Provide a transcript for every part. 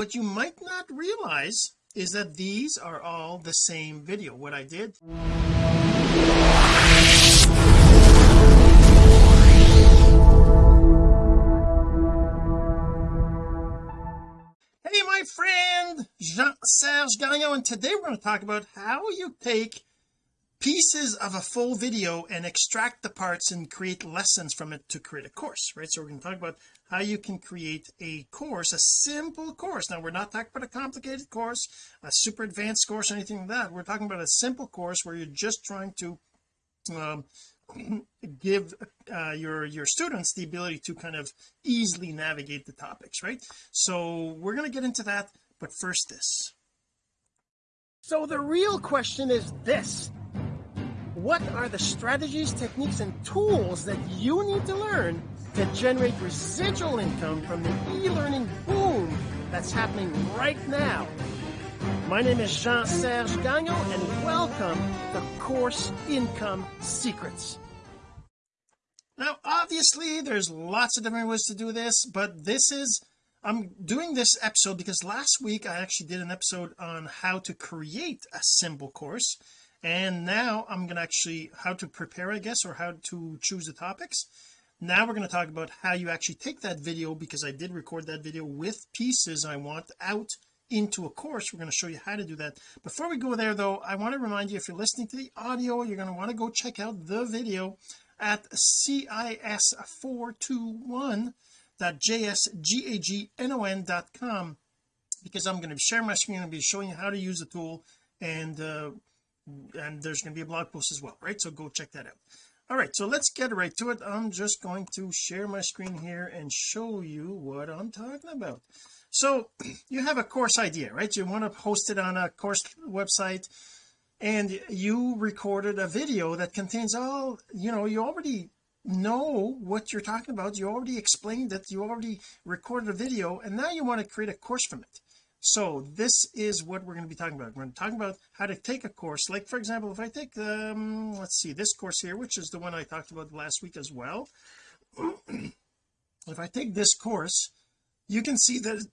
what you might not realize is that these are all the same video. What I did hey my friend Jean-Serge Gagnon and today we're going to talk about how you take pieces of a full video and extract the parts and create lessons from it to create a course right? So we're going to talk about how you can create a course a simple course. Now we're not talking about a complicated course a super advanced course anything like that. We're talking about a simple course where you're just trying to um, give uh, your your students the ability to kind of easily navigate the topics right? So we're going to get into that but first this. So the real question is this. What are the strategies, techniques, and tools that you need to learn to generate residual income from the e-learning boom that's happening right now? My name is Jean-Serge Gagnon, and welcome to Course Income Secrets. Now, obviously, there's lots of different ways to do this, but this is I'm doing this episode because last week I actually did an episode on how to create a simple course and now I'm going to actually how to prepare I guess or how to choose the topics now we're going to talk about how you actually take that video because I did record that video with pieces I want out into a course. We're going to show you how to do that. Before we go there though I want to remind you if you're listening to the audio you're going to want to go check out the video at cis421.jsgagnon.com because I'm going to share my screen and be showing you how to use the tool and uh, and there's going to be a blog post as well right? So go check that out all right so let's get right to it. I'm just going to share my screen here and show you what I'm talking about. So you have a course idea right? You want to post it on a course website and you recorded a video that contains all you know you already know what you're talking about. You already explained it. You already recorded a video and now you want to create a course from it so this is what we're going to be talking about. We're going to talk about how to take a course. Like for example if I take um let's see this course here which is the one I talked about last week as well. If I take this course you can see that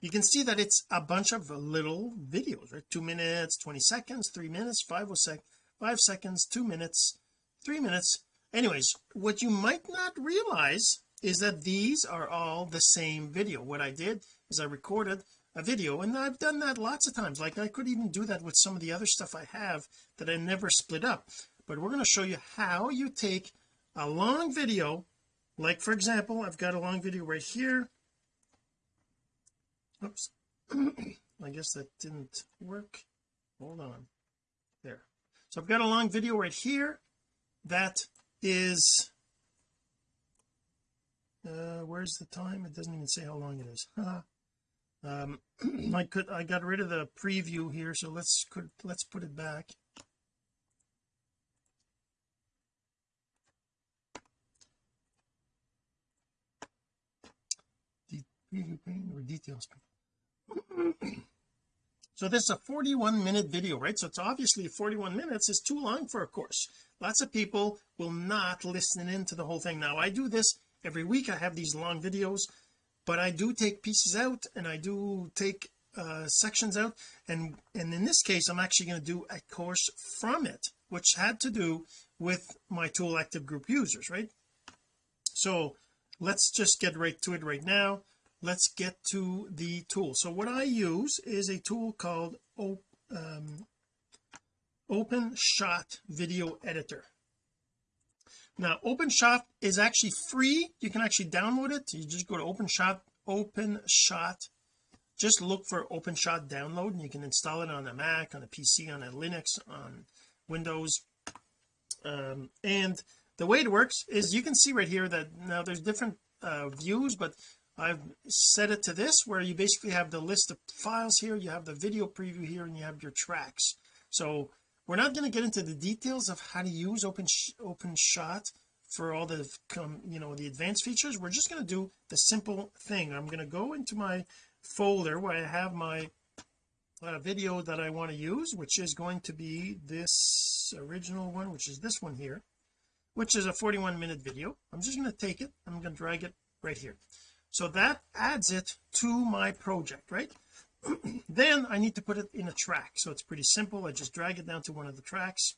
you can see that it's a bunch of little videos right? Two minutes 20 seconds three minutes five or sec five seconds two minutes three minutes. Anyways what you might not realize is that these are all the same video. What I did is I recorded a video and I've done that lots of times. Like I could even do that with some of the other stuff I have that I never split up. But we're going to show you how you take a long video like for example I've got a long video right here. Oops. I guess that didn't work. Hold on. There. So I've got a long video right here. That is uh where's the time? It doesn't even say how long it is. Um I could I got rid of the preview here so let's could let's put it back. Preview or details so this is a 41 minute video right? So it's obviously 41 minutes is too long for a course. Lots of people will not listen in to the whole thing. Now I do this every week I have these long videos but I do take pieces out and I do take uh, sections out and and in this case I'm actually going to do a course from it which had to do with my tool active group users right? So let's just get right to it right now. Let's get to the tool. So what I use is a tool called um, OpenShot video editor now OpenShot is actually free. You can actually download it. You just go to OpenShot OpenShot. Just look for OpenShot download and you can install it on a Mac on a PC on a Linux on Windows. Um, and the way it works is you can see right here that now there's different uh, views but I've set it to this where you basically have the list of files here. You have the video preview here and you have your tracks. So we're not going to get into the details of how to use open OpenShot for all the you know the advanced features. We're just going to do the simple thing. I'm going to go into my folder where I have my uh, video that I want to use which is going to be this original one which is this one here which is a 41 minute video. I'm just going to take it. I'm going to drag it right here. So that adds it to my project right then I need to put it in a track. So it's pretty simple. I just drag it down to one of the tracks.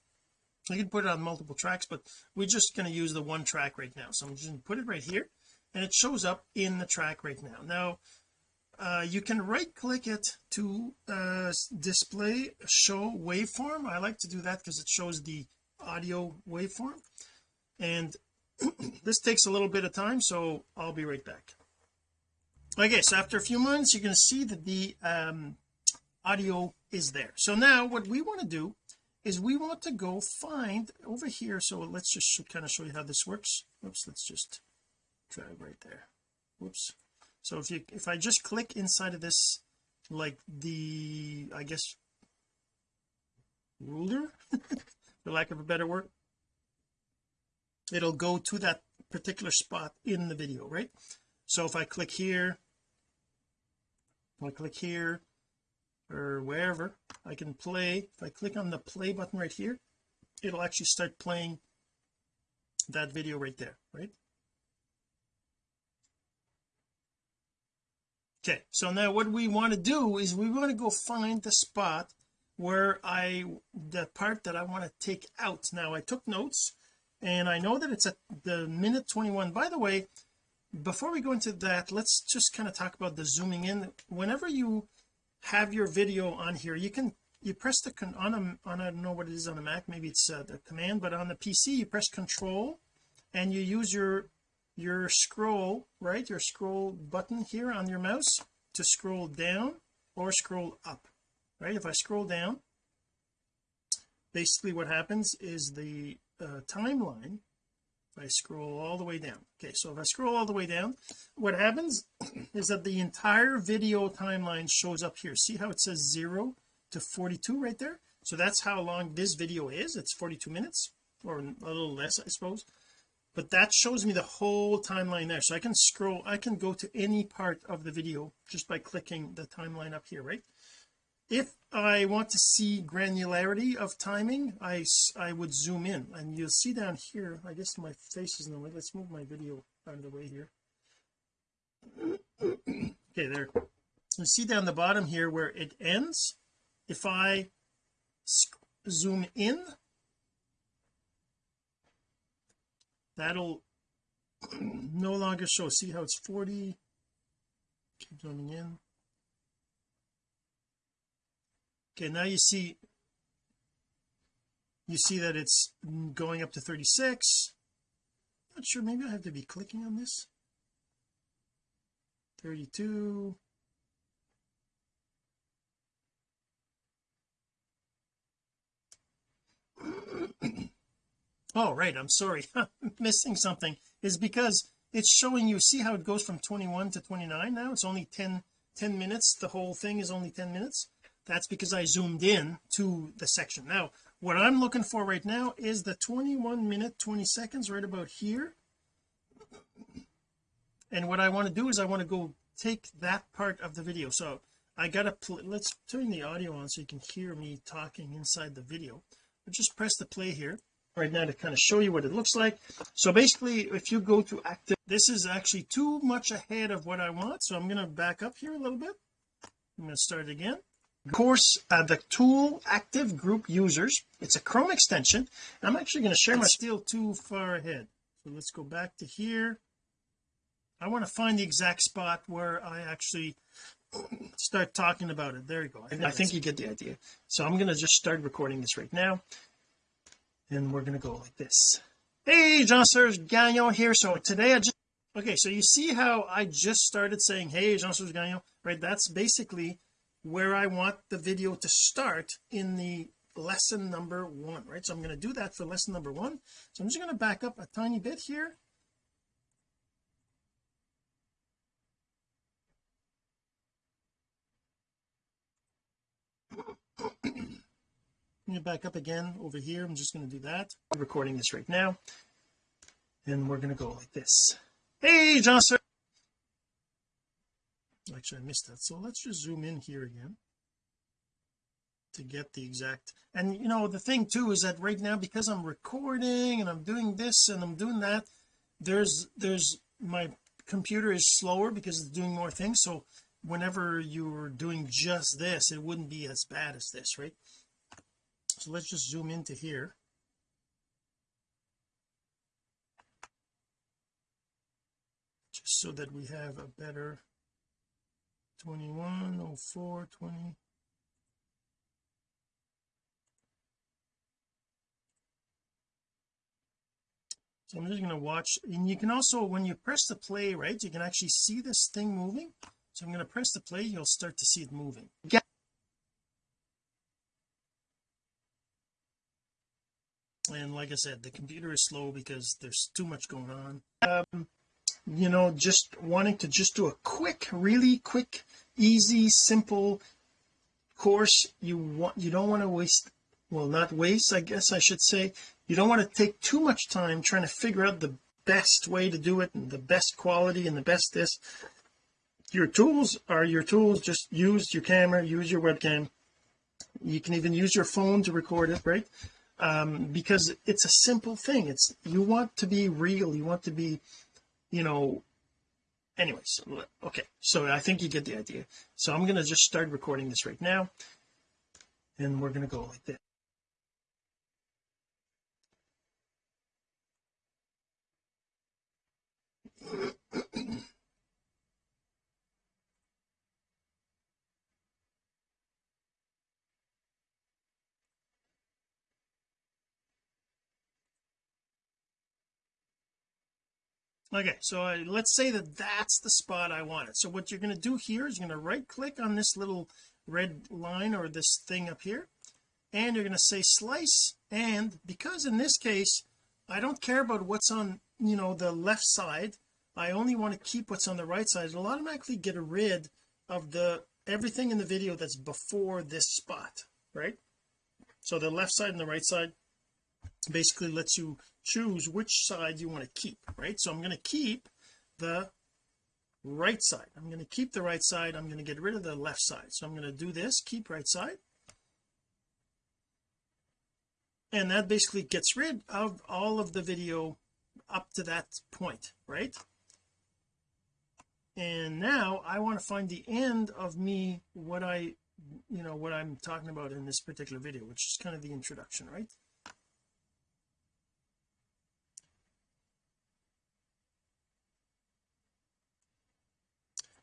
I can put it on multiple tracks but we're just going to use the one track right now. So I'm just going to put it right here and it shows up in the track right now. Now uh, you can right click it to uh, display show waveform. I like to do that because it shows the audio waveform. And this takes a little bit of time so I'll be right back okay so after a few months you're to see that the um, audio is there. So now what we want to do is we want to go find over here so let's just kind of show you how this works. Oops let's just drag right there. Whoops so if you if I just click inside of this like the I guess ruler for lack of a better word it'll go to that particular spot in the video right? So if I click here I click here or wherever I can play. If I click on the play button right here it'll actually start playing that video right there right? Okay so now what we want to do is we want to go find the spot where I the part that I want to take out. Now I took notes and I know that it's at the minute 21 by the way before we go into that let's just kind of talk about the zooming in. Whenever you have your video on here you can you press the con on a on I don't know what it is on a Mac maybe it's uh, the command but on the PC you press control and you use your your scroll right your scroll button here on your mouse to scroll down or scroll up right? If I scroll down basically what happens is the uh, timeline if I scroll all the way down. Okay so if I scroll all the way down what happens is that the entire video timeline shows up here. See how it says 0 to 42 right there? So that's how long this video is. It's 42 minutes or a little less I suppose. But that shows me the whole timeline there. So I can scroll I can go to any part of the video just by clicking the timeline up here right if I want to see granularity of timing I I would zoom in. And you'll see down here I guess my face is in the way. Let's move my video out of the way here. Okay there. You see down the bottom here where it ends? If I zoom in that'll no longer show. See how it's 40 keep zooming in okay now you see you see that it's going up to 36 not sure maybe I have to be clicking on this. 32 oh right I'm sorry missing something. Is because it's showing you see how it goes from 21 to 29 now? It's only 10 10 minutes. The whole thing is only 10 minutes that's because I zoomed in to the section. Now what I'm looking for right now is the 21 minute 20 seconds right about here. And what I want to do is I want to go take that part of the video. So I gotta let's turn the audio on so you can hear me talking inside the video. I'll just press the play here right now to kind of show you what it looks like. So basically if you go to active this is actually too much ahead of what I want. So I'm going to back up here a little bit. I'm going to start again course uh, the tool active group users it's a Chrome extension I'm actually going to share my still too far ahead. So let's go back to here. I want to find the exact spot where I actually start talking about it. There you go. I, I think you get the idea. So I'm going to just start recording this right now and we're going to go like this. Hey Jean-Serge Gagnon here. So today I just okay so you see how I just started saying hey Jean-Serge Gagnon right? That's basically where I want the video to start in the lesson number one right? So I'm going to do that for lesson number one. So I'm just going to back up a tiny bit here. Me back up again over here. I'm just going to do that. I'm recording this right now. And we're going to go like this. Hey Jean-Serge actually I missed that. So let's just zoom in here again to get the exact and you know the thing too is that right now because I'm recording and I'm doing this and I'm doing that there's there's my computer is slower because it's doing more things. So whenever you're doing just this it wouldn't be as bad as this right? So let's just zoom into here. Just so that we have a better 21 04 20 so I'm just going to watch and you can also when you press the play right you can actually see this thing moving. So I'm going to press the play you'll start to see it moving. Yeah. and like I said the computer is slow because there's too much going on. Um, you know just wanting to just do a quick really quick easy simple course. You want you don't want to waste well not waste I guess I should say. You don't want to take too much time trying to figure out the best way to do it and the best quality and the best this. Your tools are your tools. Just use your camera use your webcam. You can even use your phone to record it right? Um, because it's a simple thing. It's you want to be real. You want to be you know anyways okay so I think you get the idea. So I'm going to just start recording this right now and we're going to go like this okay so I, let's say that that's the spot I wanted. So what you're going to do here is you're going to right click on this little red line or this thing up here and you're going to say slice and because in this case I don't care about what's on you know the left side I only want to keep what's on the right side it'll automatically get rid of the everything in the video that's before this spot right? So the left side and the right side basically lets you choose which side you want to keep right? So I'm going to keep the right side. I'm going to keep the right side. I'm going to get rid of the left side. So I'm going to do this keep right side. And that basically gets rid of all of the video up to that point right? And now I want to find the end of me what I you know what I'm talking about in this particular video which is kind of the introduction right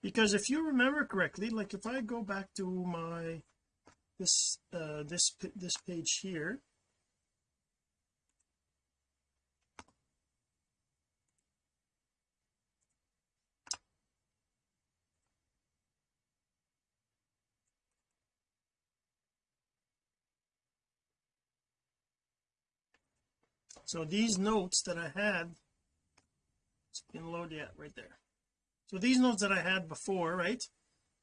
because if you remember correctly like if I go back to my this uh this this page here so these notes that I had it's been loaded yet right there so these notes that I had before right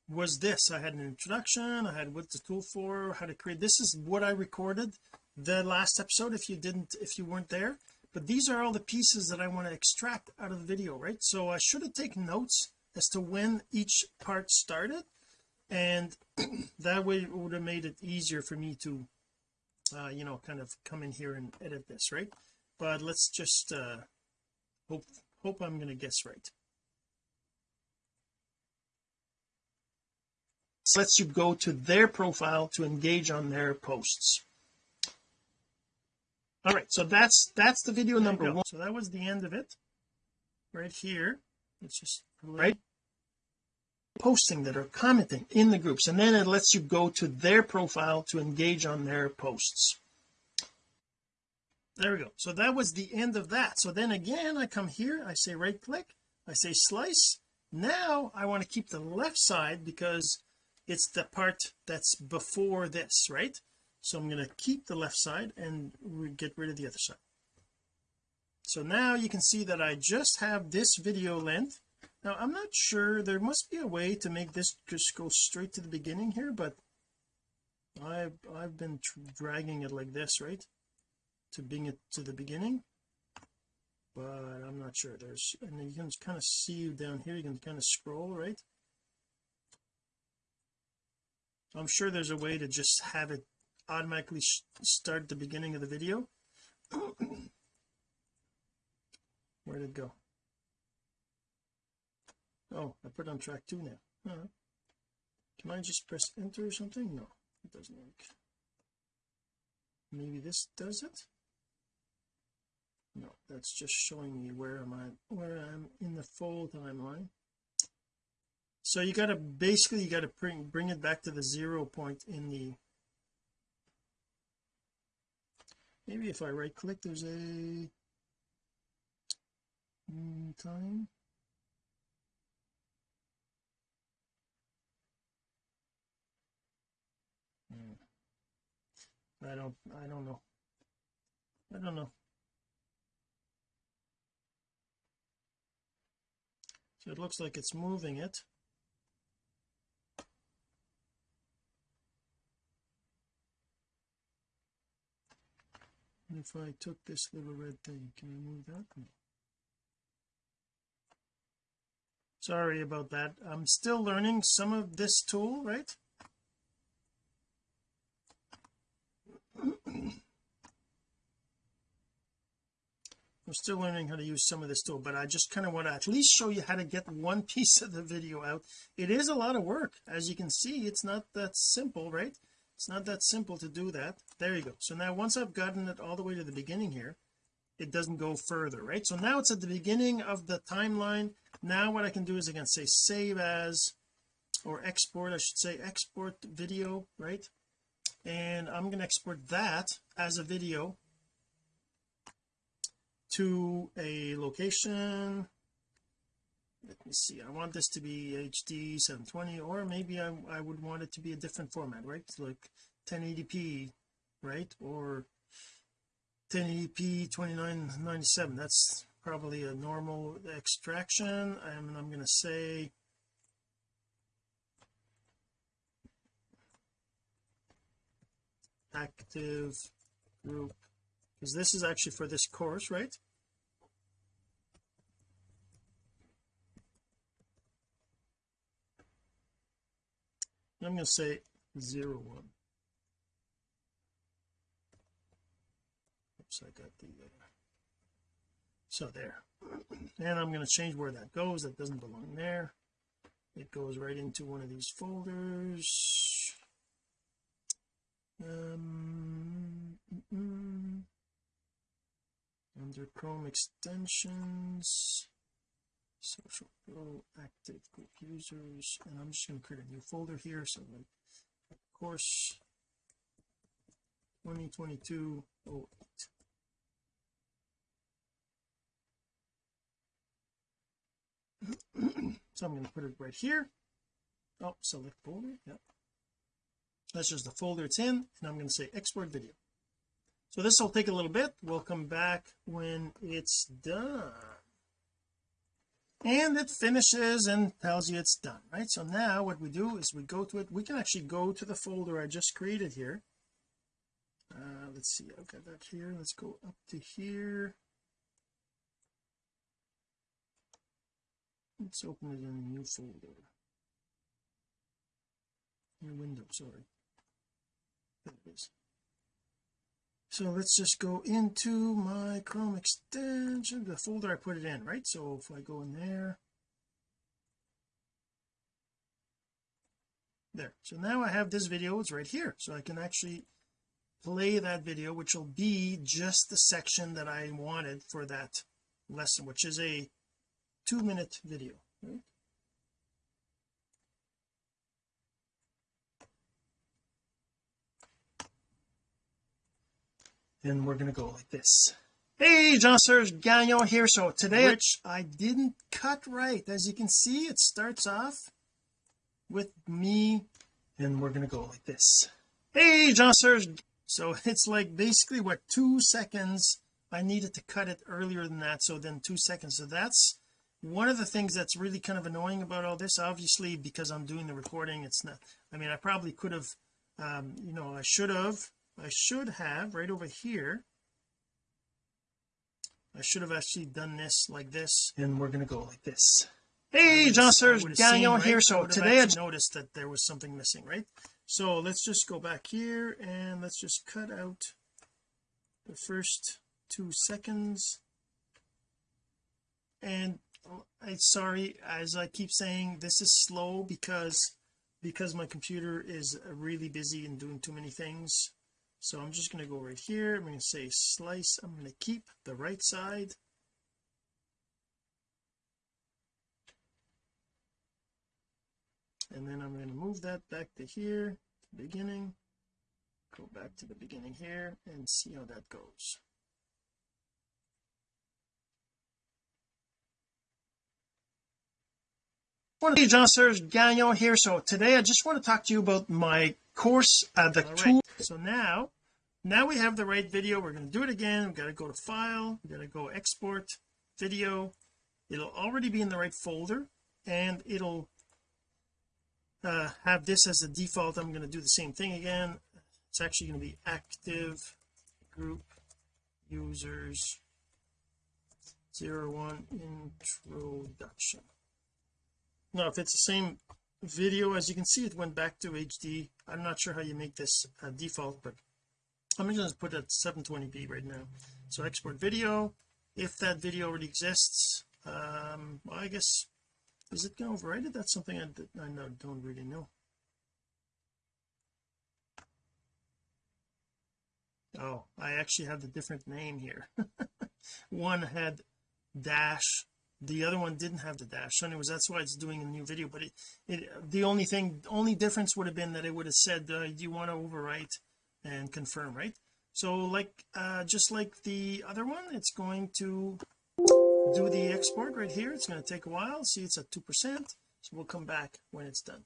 was this. I had an introduction I had what the tool for how to create. This is what I recorded the last episode if you didn't if you weren't there. But these are all the pieces that I want to extract out of the video right? So I should have taken notes as to when each part started and that way it would have made it easier for me to uh, you know kind of come in here and edit this right? But let's just uh hope hope I'm going to guess right lets you go to their profile to engage on their posts. All right so that's that's the video number one. So that was the end of it. Right here it's just right. posting that are commenting in the groups and then it lets you go to their profile to engage on their posts. There we go. So that was the end of that. So then again I come here I say right click I say slice. Now I want to keep the left side because it's the part that's before this right? So I'm going to keep the left side and we get rid of the other side. So now you can see that I just have this video length. Now I'm not sure there must be a way to make this just go straight to the beginning here but I've I've been dragging it like this right? To bring it to the beginning. But I'm not sure. There's and you can kind of see down here you can kind of scroll right I'm sure there's a way to just have it automatically start the beginning of the video. Where did it go? Oh I put on track two now. Can I just press enter or something? No it doesn't work. Maybe this does it? No that's just showing me where am I where I'm in the full timeline so you got to basically you got to bring bring it back to the zero point in the maybe if I right click there's a mm, time. Hmm. I don't I don't know. I don't know. So it looks like it's moving it if I took this little red thing can I move that? No. sorry about that. I'm still learning some of this tool right? I'm still learning how to use some of this tool but I just kind of want to at least show you how to get one piece of the video out. It is a lot of work as you can see. It's not that simple right it's not that simple to do that. There you go. So now once I've gotten it all the way to the beginning here it doesn't go further right? So now it's at the beginning of the timeline. Now what I can do is I can say save as or export I should say export video right? And I'm going to export that as a video to a location let me see I want this to be HD 720 or maybe I, I would want it to be a different format right? Like 1080p right? Or 1080p 2997 that's probably a normal extraction and I'm going to say active group because this is actually for this course right I'm going to say zero one. Oops I got the uh, so there. And I'm going to change where that goes. That doesn't belong there. It goes right into one of these folders. Um mm under Chrome extensions social pro active group users and I'm just going to create a new folder here so like course 2022 08 so I'm going to put it right here. Oh select folder yeah that's just the folder it's in and I'm going to say export video. So this will take a little bit. We'll come back when it's done and it finishes and tells you it's done right? So now what we do is we go to it. We can actually go to the folder I just created here. Uh, let's see. I've got that here. Let's go up to here. Let's open it in a new folder. New window sorry. There it is so let's just go into my Chrome extension the folder I put it in right? So if I go in there. There. So now I have this video it's right here. So I can actually play that video which will be just the section that I wanted for that lesson which is a two minute video right and we're going to go like this. Hey Jean-Serge Gagnon here. So today which? I didn't cut right. As you can see it starts off with me and we're going to go like this. Hey Jean-Serge so it's like basically what two seconds. I needed to cut it earlier than that so then two seconds. So that's one of the things that's really kind of annoying about all this. Obviously because I'm doing the recording it's not I mean I probably could have um you know I should have I should have right over here I should have actually done this like this. And we're going to go like this. Hey Jean-Serge Gagnon right? here. So today I noticed that there was something missing right? So let's just go back here and let's just cut out the first two seconds. And oh, I'm sorry as I keep saying this is slow because because my computer is really busy and doing too many things so I'm just going to go right here. I'm going to say slice. I'm going to keep the right side. And then I'm going to move that back to here to the beginning. Go back to the beginning here and see how that goes Hey Jean-Serge Gagnon here. So today I just want to talk to you about my course uh, the All tool. Right. so now now we have the right video. We're going to do it again. We've got to go to file. We got to go export video. It'll already be in the right folder and it'll uh, have this as the default. I'm going to do the same thing again. It's actually going to be active group users zero one introduction now if it's the same video as you can see it went back to HD I'm not sure how you make this uh, default but I'm just going to put it at 720p right now. So export video. If that video already exists um well, I guess is it going it? That's something I, I don't really know. Oh I actually have the different name here. One had dash the other one didn't have the dash so anyways that's why it's doing a new video but it, it the only thing only difference would have been that it would have said uh, you want to overwrite and confirm right? So like uh just like the other one it's going to do the export right here. It's going to take a while. See it's at two percent. So we'll come back when it's done.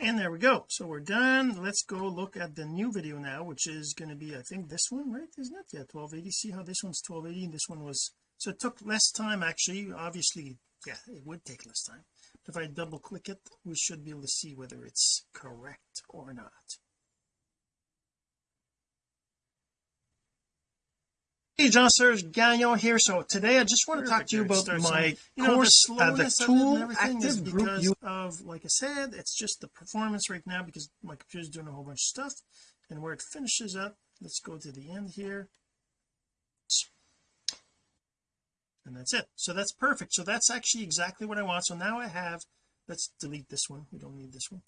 And there we go. So we're done. Let's go look at the new video now which is going to be I think this one right? Isn't it? Yeah 1280 see how this one's 1280 and this one was so it took less time actually. Obviously yeah it would take less time. But if I double click it we should be able to see whether it's correct or not. Hey Jean-Serge Gagnon here. So today I just want to talk to you about my you know, course the, uh, the tool active group you of like I said it's just the performance right now because my computer's doing a whole bunch of stuff. And where it finishes up let's go to the end here and that's it. So that's perfect. So that's actually exactly what I want. So now I have let's delete this one. We don't need this one.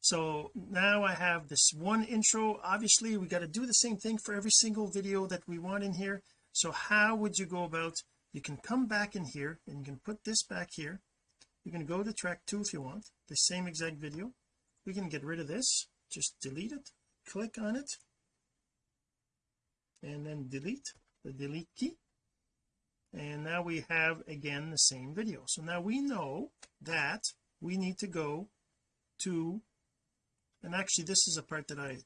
So now I have this one intro. Obviously we got to do the same thing for every single video that we want in here. So how would you go about you can come back in here and you can put this back here. You can go to track two if you want the same exact video. We can get rid of this. Just delete it. Click on it. And then delete. The delete key and now we have again the same video. So now we know that we need to go to and actually this is a part that I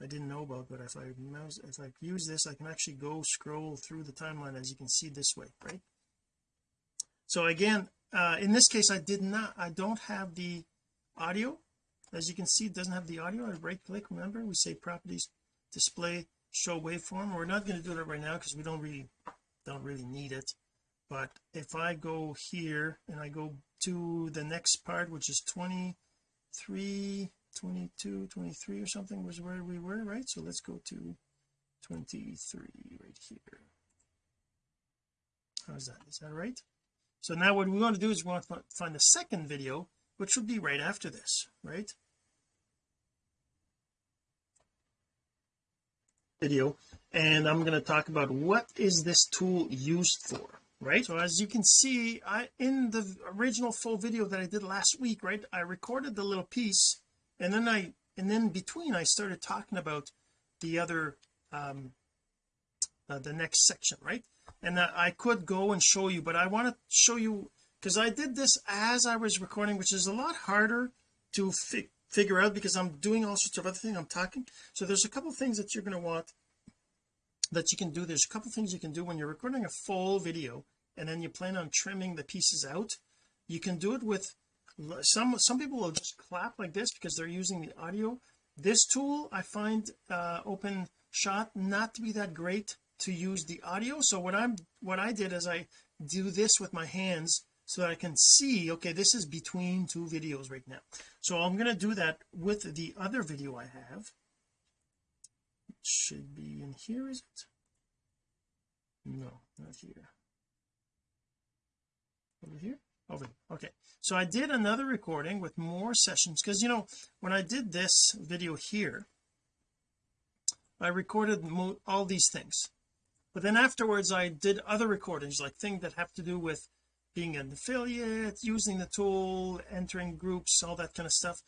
I didn't know about but if I mouse if I use this I can actually go scroll through the timeline as you can see this way right? So again uh in this case I did not I don't have the audio. As you can see it doesn't have the audio. I right click remember we say properties display show waveform. We're not going to do that right now because we don't really don't really need it. But if I go here and I go to the next part which is 23 22 23 or something was where we were right? So let's go to 23 right here. How's that? Is that right? So now what we want to do is we want to find the second video which would be right after this right video and I'm going to talk about what is this tool used for right? So as you can see I in the original full video that I did last week right I recorded the little piece and then I and then between I started talking about the other um uh, the next section right? And I could go and show you but I want to show you because I did this as I was recording which is a lot harder to fi figure out because I'm doing all sorts of other things. I'm talking. So there's a couple things that you're going to want that you can do. There's a couple things you can do when you're recording a full video and then you plan on trimming the pieces out. You can do it with some some people will just clap like this because they're using the audio. This tool I find uh open shot not to be that great to use the audio. So what I'm what I did is I do this with my hands so that I can see okay this is between two videos right now. So I'm going to do that with the other video I have. It should be in here is it? No not here. Over here? Over here. okay. So I did another recording with more sessions because you know when I did this video here I recorded all these things. But then afterwards I did other recordings like things that have to do with being an affiliate using the tool entering groups all that kind of stuff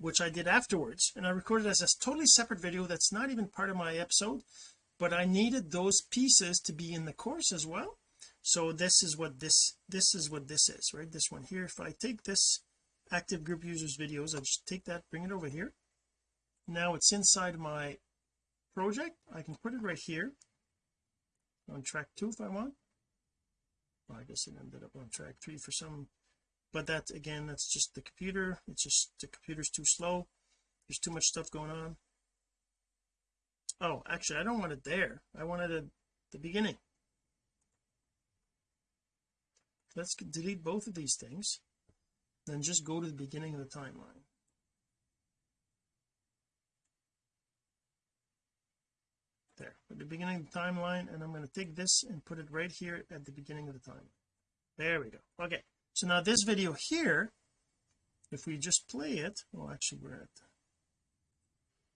which I did afterwards. And I recorded as a totally separate video that's not even part of my episode but I needed those pieces to be in the course as well. So this is what this this is what this is right? This one here. If I take this active group users videos I just take that bring it over here. Now it's inside my project. I can put it right here. On track two if I want well, I guess it ended up on track three for some but that again that's just the computer. It's just the computer's too slow. There's too much stuff going on. Oh actually I don't want it there I wanted it the beginning. Let's delete both of these things then just go to the beginning of the timeline there. At the beginning of the timeline and I'm going to take this and put it right here at the beginning of the timeline. There we go. Okay so now this video here if we just play it well actually we're at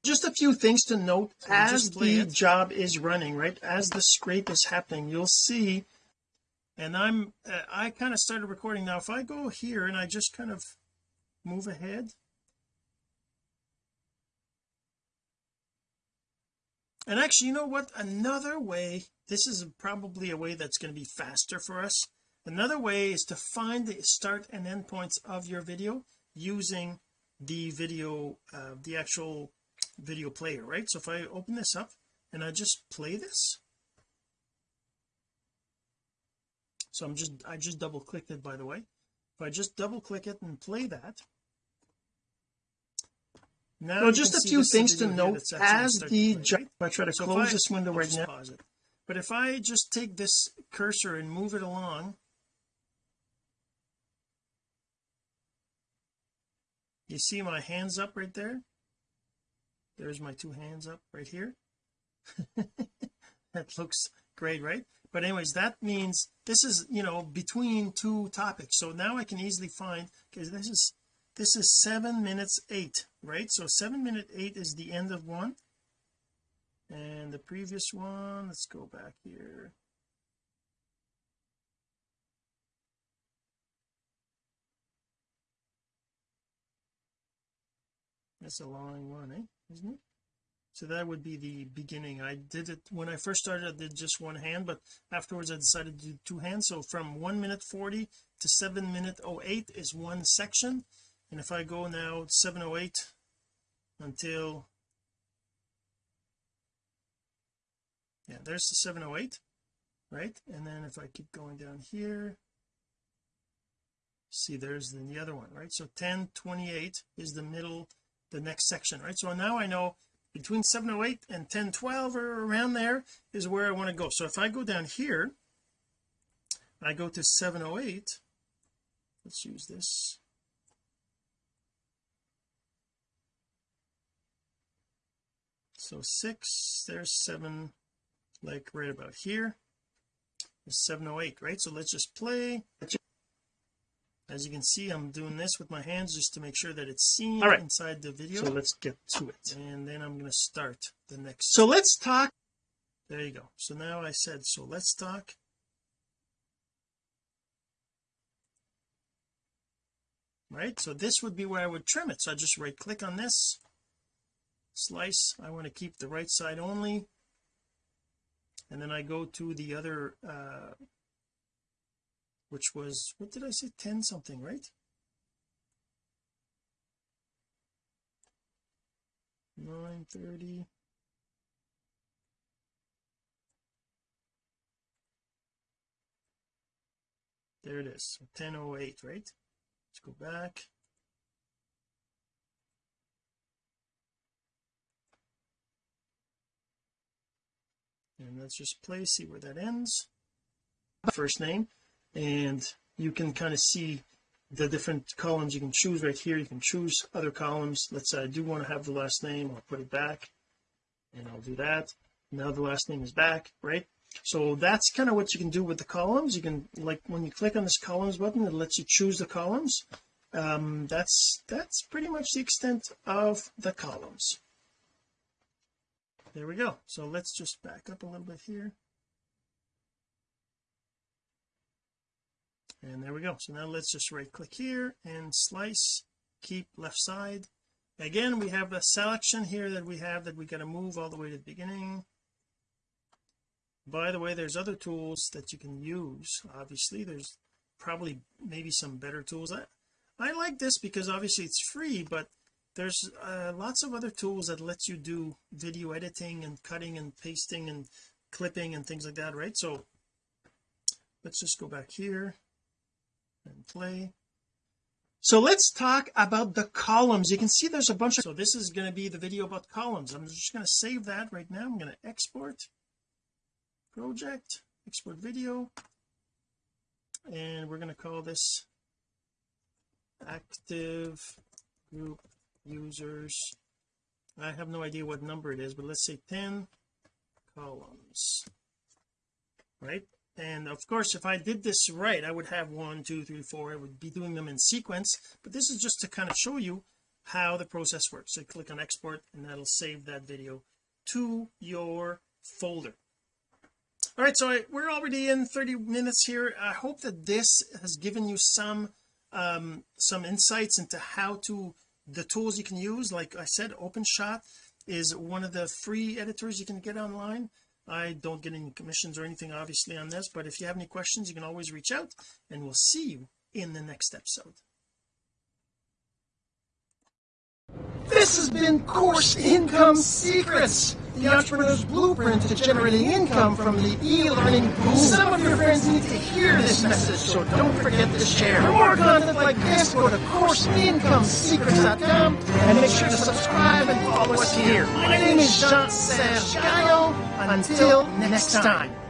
just a few things to note. So as the it. job is running right? As the scrape is happening you'll see and I'm uh, I kind of started recording. Now if I go here and I just kind of move ahead and actually you know what? Another way this is probably a way that's going to be faster for us. Another way is to find the start and end points of your video using the video uh, the actual video player right? So if I open this up and I just play this. So I'm just I just double clicked it by the way. If I just double click it and play that now so just a few things to note as the right? I try to so close I, this window I'll right now. but if I just take this cursor and move it along. You see my hands up right there? There's my two hands up right here. That looks great right? But anyways that means this is you know between two topics. So now I can easily find because this is this is seven minutes eight right? So seven minute eight is the end of one. And the previous one let's go back here. That's a long one eh? Isn't it? So that would be the beginning. I did it when I first started I did just one hand but afterwards I decided to do two hands. So from 1 minute 40 to 7 minute 08 is one section and if I go now 708 until yeah there's the 708 right? And then if I keep going down here see there's the other one right? So 1028 is the middle the next section right? So now I know between 708 and 1012 or around there is where I want to go. So if I go down here I go to 708 let's use this so six there's seven like right about here. Is 708 right? So let's just play. As you can see I'm doing this with my hands just to make sure that it's seen right. inside the video. So let's get to it. And then I'm going to start the next so let's talk. There you go. So now I said so let's talk. Right? So this would be where I would trim it. So I just right click on this slice. I want to keep the right side only. And then I go to the other uh which was what did I say? 10 something right? Nine thirty. There it is. 1008 right? Let's go back and let's just play see where that ends. First name. And you can kind of see the different columns you can choose right here. You can choose other columns. Let's say I do want to have the last name. I'll put it back. And I'll do that. Now the last name is back right? So that's kind of what you can do with the columns. You can like when you click on this columns button it lets you choose the columns. Um, that's that's pretty much the extent of the columns there we go. So let's just back up a little bit here. And there we go. So now let's just right click here and slice keep left side. Again we have a selection here that we have that we got to move all the way to the beginning. By the way there's other tools that you can use. Obviously there's probably maybe some better tools. I, I like this because obviously it's free but there's uh, lots of other tools that lets you do video editing and cutting and pasting and clipping and things like that right? So let's just go back here and play. So let's talk about the columns. You can see there's a bunch of so this is going to be the video about columns. I'm just going to save that right now. I'm going to export project export video and we're going to call this active group users. I have no idea what number it is but let's say 10 columns right? And of course if I did this right I would have one two three four. I would be doing them in sequence but this is just to kind of show you how the process works. So click on export and that'll save that video to your folder. All right so I, we're already in 30 minutes here. I hope that this has given you some um some insights into how to the tools you can use like I said OpenShot is one of the free editors you can get online. I don't get any commissions or anything obviously on this but if you have any questions you can always reach out and we'll see you in the next episode this has been Course Income Secrets, the entrepreneur's blueprint to generating income from the e-learning boom. Some of your friends need to hear this message, so don't forget to share. For more content like this, go to CourseIncomeSecrets.com and make sure to subscribe and follow us here. My name is Jean-Serge Gagnon. Until next time.